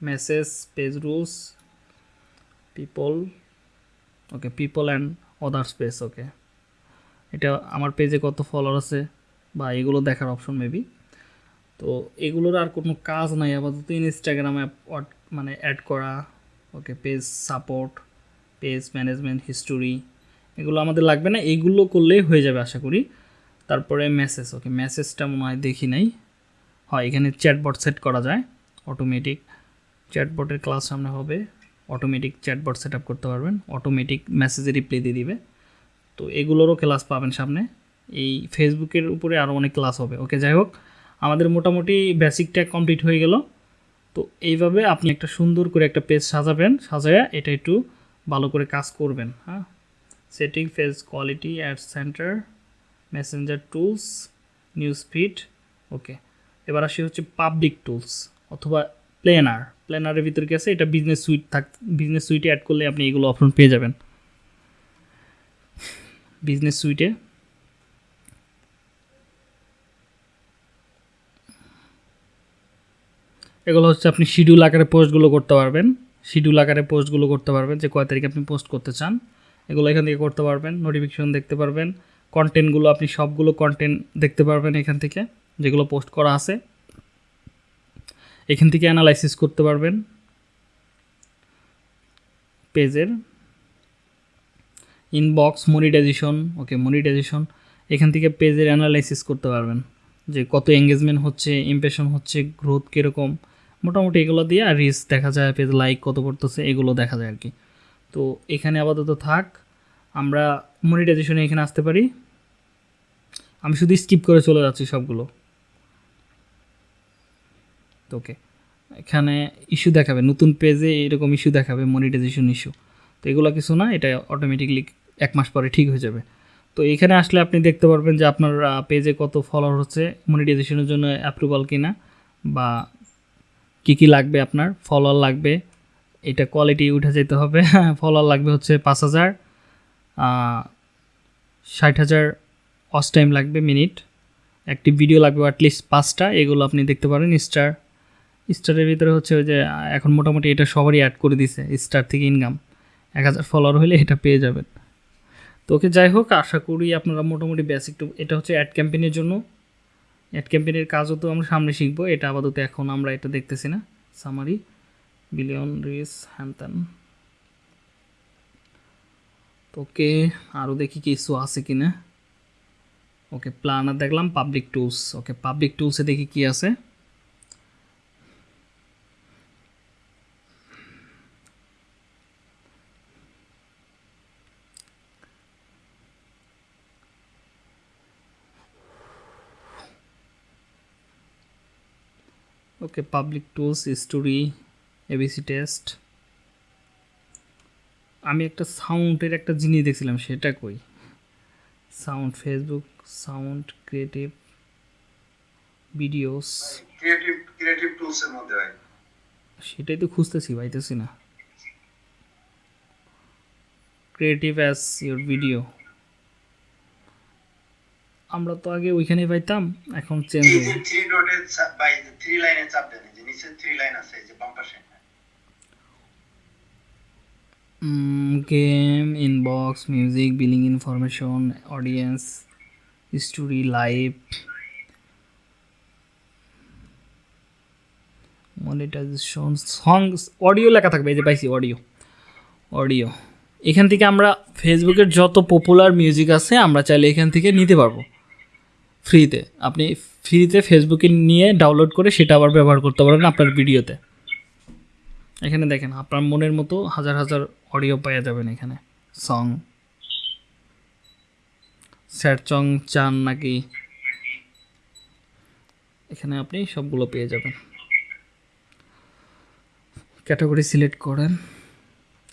Message, page rules people okay people and other space okay এটা আমার পেজে কত ফলোয়ার আছে বা এগুলো দেখার অপশন মেবি তো এগুলোর আর কোনো কাজ নাই, আপাতত ইনস্টাগ্রামে মানে অ্যাড করা okay page support page management history এগুলো আমাদের লাগবে না, এইগুলো করলেই হয়ে যাবে আশা করি। তারপরে মেসেজ ওকে মেসেজটা মনে হয় দেখি নাই। হয় এখানে চ্যাটবট সেট করা যায় অটোমেটিক চ্যাটবটের ক্লাস সামনে হবে। অটোমেটিক চ্যাটবট সেট করতে পারবেন। অটোমেটিক মেসেজে রিপ্লাই দিয়ে দিবে। তো এগুলোরও ক্লাস পাবেন সামনে। এই ফেসবুকের উপরে আরও অনেক ক্লাস হবে। ওকে যাই হোক, আমাদের মোটামুটি বেসিকটা কমপ্লিট হয়ে গেল। তো এইভাবে আপনি একটা সুন্দর করে একটা পেজ সাজাবেন, সাজায়া এটা একটু ভালো করে কাজ করবেন। হ্যাঁ? Setting page quality ad center messenger tools news feed okay এবার আসি হচ্ছে পাবলিক টুলস অথবা প্লেনার, প্লেনারের ভিতরে গেছে এটা বিজনেস সুইট থাক বিজনেস সুইটে অ্যাড করলে আপনি এগুলো অপশন পেয়ে যাবেন। বিজনেস সুইটে এগুলো হচ্ছে আপনি শিডিউল আকারে পোস্টগুলো করতে পারবেন। শিডিউল আকারে পোস্টগুলো করতে পারবেন যে কয় তারিখে আপনি পোস্ট করতে চান। এগুলো এখান থেকে করতে পারবেন নোটিফিকেশন দেখতে পারবেন। কন্টেন্টগুলো আপনি সবগুলো কন্টেন্ট দেখতে পারবেন এখান থেকে, যেগুলো পোস্ট করা আছে। এখান থেকে অ্যানালাইসিস করতে পারবেন। পেজের ইনবক্স মনিটাইজেশন ওকে মনিটাইজেশন এখান থেকে পেজের অ্যানালাইসিস করতে পারবেন। যে কত এঙ্গেজমেন্ট হচ্ছে ইমপ্রেশন হচ্ছে গ্রোথ কীরকম, মোটামুটি এগুলো দিয়ে আর রিস দেখা যায়, পেজ লাইক কত করতেছে এগুলো দেখা যায় আর কি তো এখানে আপাতত থাক, আমরা মনিটাইজেশনে এখানে আসতে পারি। আমি শুধু স্কিপ করে চলে যাচ্ছি সবগুলো। তো ওকে এখানে ইস্যু দেখাবে, নতুন পেজে এরকম ইস্যু দেখাবে মনিটাইজেশন ইস্যু তো এগুলো কিছু না, এটা অটোমেটিকলি এক মাস পরে ঠিক হয়ে যাবে। তো এখানে আসলে আপনি দেখতে পারবেন যে আপনার পেজে কত ফলোয়ার হচ্ছে মনিটাইজেশনের জন্য অ্যাপ্রুভাল কিনা, বা কি কি লাগবে আপনার ফলোয়ার লাগবে, এটা কোয়ালিটি উঠে যেতে হবে। ফলোয়ার লাগবে হচ্ছে পাঁচ হাজার ষাট হাজার অস টাইম লাগবে মিনিট একটি ভিডিও লাগবে অ্যাটলিস্ট পাঁচটা, এগুলো আপনি দেখতে পারেন স্টার স্টারের ভিতরে হচ্ছে ওই যে, এখন মোটামুটি এটা সবারই অ্যাড করে দিছে স্টার থেকে ইনকাম এক হাজার ফলোয়ার হলে এটা পেয়ে যাবেন। তো ওকে যাই হোক, আশা করি আপনারা মোটামুটি বেসিক টু এটা হচ্ছে অ্যাড ক্যাম্পেইনের জন্য। অ্যাড ক্যাম্পেইনের কাজও তো আমরা সামনে শিখব, এটা আপাতত এখন আমরা এটা দেখতেছি না। সামারি বিলিয়ন রিস হ্যান ত্যান তো ওকে আরও দেখি কিছু আছে কি না। ওকে প্ল্যানার দেখলাম পাবলিক টুলস ওকে পাবলিক টুলসে দেখি কি আছে। Okay public tools story ABC test আমি একটা সাউন্ডের একটা জিনিস দেখছিলাম সেটা কই? Sound Facebook sound creative videos creative creative tools এর মধ্যে হয় সেটাই তো খুঁজতেছি পাইতেছি না। ক্রিয়েটিভ অ্যাজ ইউর ভিডিও আমরা তো আগে ওইখানে পাইতাম এখন চেঞ্জ হয়ে গেছে। থ্রি ডটে বাই থ্রি লাইনে চাপ দেন যে নিচে থ্রি লাইন আছে যে বাম পাশে game inbox music billing information audience story live monetisation songs audio লেখা থাকবে এই যে পাইছি অডিও অডিও এখান থেকে আমরা ফেসবুকের যত পপুলার মিউজিক আছে আমরা চাইলে এখান থেকে নিতে পারব। ফ্রিতে। আপনি ফ্রিতে ফেসবুকে নিয়ে ডাউনলোড করে সেটা আবার ব্যবহার করতে পারেন আপনার ভিডিওতে। এখানে দেখেন, আপনার মনের মতো হাজার হাজার অডিও পাওয়া যাবেন এখানে। সং স্যাড সং চান নাকি? এখানে আপনি সবগুলো পেয়ে যাবেন। ক্যাটাগরি সিলেক্ট করেন।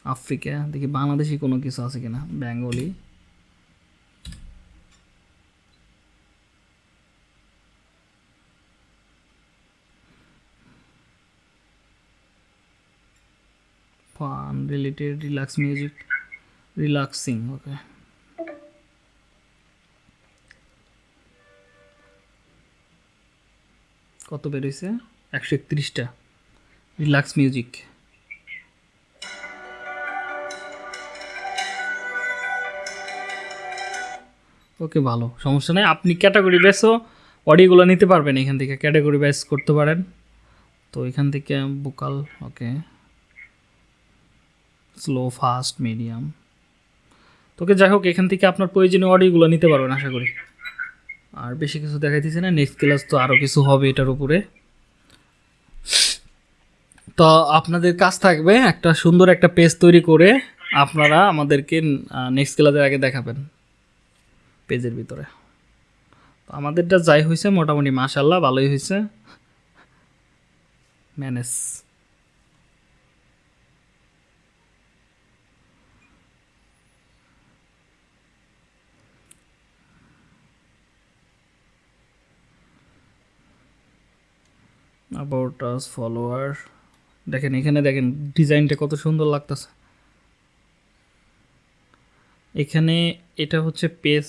আফ্রিকা, দেখি বাংলাদেশি কোনো কিছু আছে কিনা? Bengali fun related relax music relaxing okay কত বেরোইছে? একশো একত্রিশটা। রিল্যাক্স মিউজিক ওকে, ভালো। সমস্যা নেই। আপনি ক্যাটাগরি বেসও অডিওগুলো নিতে পারবেন এখান থেকে। ক্যাটাগরি বেস করতে পারেন। তো এখান থেকে vocal okay slow, fast, medium. তোকে যাই হোক, এখান থেকে আপনার প্রয়োজনীয় অডিওগুলো নিতে পারবেন, আশা করি। আর বেশি কিছু দেখাইতেছি না নেক্সট ক্লাস তো আরও কিছু হবে এটার উপরে। তো আপনাদের কাজ থাকবে একটা সুন্দর একটা পেজ তৈরি করে আপনারা আমাদেরকে নেক্সট ক্লাসের আগে দেখাবেন পেজের ভিতরে। তো আমাদেরটা যাই হয়েছে মোটামুটি মাশাল্লাহ ভালোই হয়েছে ম্যানেজ অ্যাবাউট আস ফলোয়ার দেখেন, এখানে দেখেন, ডিজাইনটা কত সুন্দর লাগতেছে। এখানে এটা হচ্ছে পেজ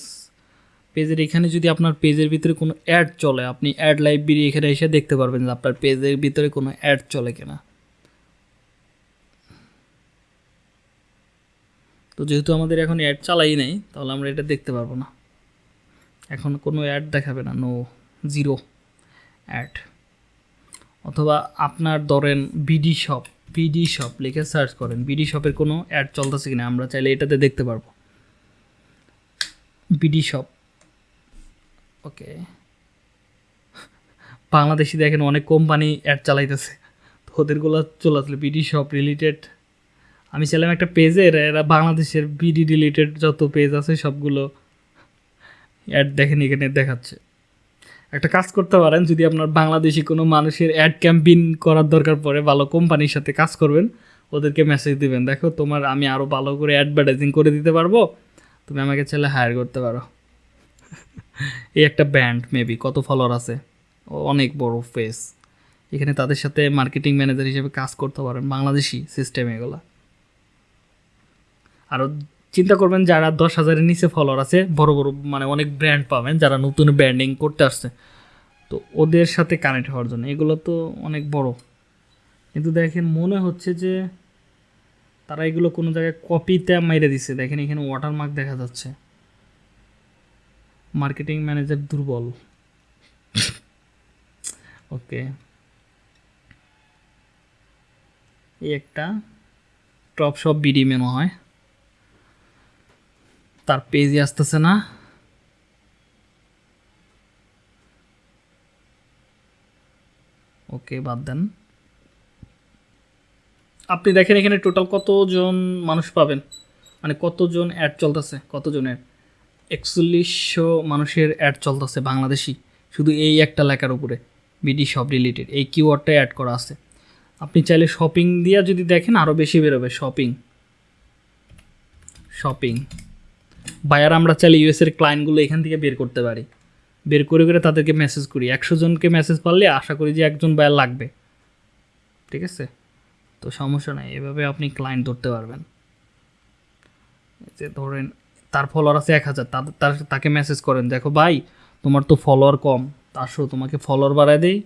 পেজের এখানে যদি আপনার পেজের ভিতরে কোনো অ্যাড চলে, আপনি অ্যাড লাইব্রেরি এখানে এসে দেখতে পারবেন যে আপনার পেজের ভিতরে কোনো অ্যাড চলে কিনা। তো যেহেতু আমাদের এখন অ্যাড চালাই নেই, তাহলে আমরা এটা দেখতে পারব না। এখন কোনো অ্যাড দেখাবে না নো জিরো অ্যাড অথবা আপনার ধরেন বিডি শপ বিডি শপ লিখে সার্চ করেন, বিডি শপের কোনো অ্যাড চলতেছে কিনা, আমরা চাইলে এটাতে দেখতে পারব। BD shop. ওকে। বাংলাদেশি দেখেন অনেক কোম্পানি অ্যাড চালাইতেছে। তো ওদেরগুলো চলে আসলে বিডি শপ রিলেটেড আমি ছিলাম একটা পেজের এরা বাংলাদেশের বিডি রিলেটেড যত পেজ আছে সবগুলো অ্যাড দেখেন, এখানে দেখাচ্ছে। একটা কাজ করতে পারেন, যদি আপনার বাংলাদেশি কোনো মানুষের অ্যাড ক্যাম্পেইন করার দরকার পড়ে, ভালো কোম্পানির সাথে কাজ করবেন, ওদেরকে মেসেজ দিবেন, দেখো, তোমার আমি আরও ভালো করে অ্যাডভার্টাইজিং করে দিতে পারব, তুমি আমাকে ছেলে হায়ার করতে পারো। এই একটা ব্যান্ড মেবি কত ফলোয়ার আছে, অনেক বড় ফেস এখানে তাদের সাথে মার্কেটিং ম্যানেজার হিসেবে কাজ করতে পারেন, বাংলাদেশি সিস্টেম এগুলা। আরও চিন্তা করবেন যারা দশ হাজারের নিচে ফলোয়ার আছে, বড় বড় মানে অনেক ব্র্যান্ড পাবেন যারা নতুন ব্র্যান্ডিং করতে আসছে। তো ওদের সাথে কানেক্ট হওয়ার জন্য। এগুলো তো অনেক বড়। কিন্তু দেখেন মনে হচ্ছে যে তারা এগুলো কোনো জায়গায় কপিতে মাইরে দিছে। দেখেন এখানে ওয়াটারমার্ক দেখা যাচ্ছে। মার্কেটিং ম্যানেজার দুর্বল। ওকে। এই একটা। টপ শপ বিডি মেনু হয়। তার পেজই আসতেছে না। ওকে, বাদ দেন। আপনি দেখেন এখানে টোটাল কতজন মানুষ পাবেন? মানে কতজন অ্যাড চলতেছে? কতজনের? একচল্লিশশো মানুষের অ্যাড চলতেছে বাংলাদেশি। শুধু এই একটা লেখার উপরে, বিডি শপ রিলেটেড। এই কিওয়ার্ডটা অ্যাড করা আছে। আপনি চাইলে শপিং দিয়ে যদি দেখেন আরও বেশি বেরোবে। শপিং শপিং বায়ার আমরা চাইলে ইউএসের ক্লায়েন্টগুলো এখান থেকে বের করতে পারি। বের করে করে তাদেরকে মেসেজ করি। একশো জনকে মেসেজ পারলে আশা করি যে একজন বায়ার লাগবে। ঠিক আছে? তো সমস্যা নাই, এভাবে আপনি ক্লায়েন্ট ধরতে পারবেন। যে ধরেন, তার ফলোয়ার আছে এক হাজার, তার তাকে মেসেজ করেন, দেখো ভাই, তোমার তো ফলোয়ার কম আসো তোমাকে ফলোয়ার বাড়ায় দেই।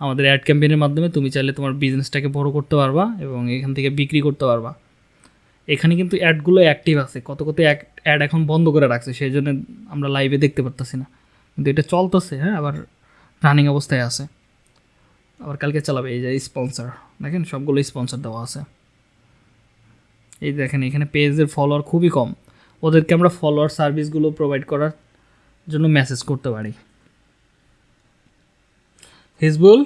আমাদের অ্যাড ক্যাম্পেইনের মাধ্যমে তুমি চাইলে তোমার বিজনেসটাকে বড় করতে পারবা এবং এখান থেকে বিক্রি করতে পারবা। এখানে কিন্তু অ্যাডগুলো অ্যাক্টিভ আছে। কত কত অ্যাড এখন বন্ধ করে রাখছে সেই জন্য আমরা লাইভে দেখতে পারতেছি না। কিন্তু এটা চলতেছে হ্যাঁ আবার রানিং অবস্থায় আছে। আবার কালকে চালাবে এই যে স্পন্সর দেখেন সবগুলো স্পন্সর দেওয়া আছে। এই দেখেন এখানে পেজের ফলোয়ার খুবই কম। ওদেরকে আমরা ফলোয়ার সার্ভিসগুলো প্রোভাইড করার জন্য মেসেজ করতে পারি। হিজবুল?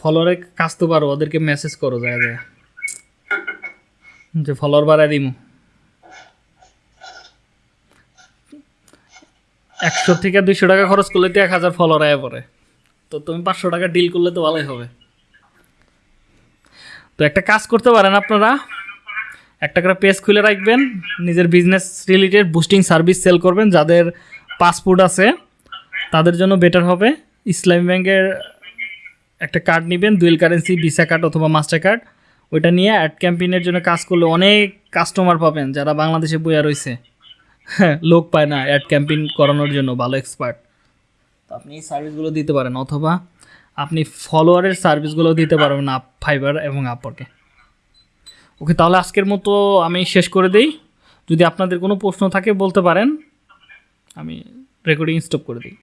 ফলোয়ারে কাজ তো পারো ওদেরকে মেসেজ করো যায় যায়। যে ফলোয়ার বাড়ায় দিমু। একশো থেকে দুইশো টাকা খরচ করলে তো এক হাজার ফলোয়ার আয় পড়ে। তো তুমি পাঁচশো টাকা ডিল করলে তো ভালোই হবে। তো একটা কাজ করতে পারেন আপনারা। একটা করে পেজ খুলে রাখবেন, নিজের business related boosting service sell করবেন, যাদের পাসপোর্ট আছে, তাদের জন্য বেটার হবে। ইসলামী ব্যাংকের একটা কার্ড নেবেন দুয়েল কারেন্সি ভিসা কার্ড অথবা মাস্টার কার্ড ওইটা নিয়ে অ্যাড ক্যাম্পেইনের জন্য কাজ করলে অনেক কাস্টমার পাবেন যারা বাংলাদেশে বইয়া রয়েছে হ্যাঁ লোক পায় না অ্যাড ক্যাম্পেইন করানোর জন্য, ভালো এক্সপার্ট তো আপনি এই সার্ভিসগুলো দিতে পারেন, অথবা আপনি ফলোয়ারের সার্ভিসগুলো দিতে পারবেন আপ ফাইবার এবং আপরকে ওকে তাহলে আজকের মতো আমি শেষ করে দিই। যদি আপনাদের কোনো প্রশ্ন থাকে বলতে পারেন, আমি রেকর্ডিং স্টপ করে দিই।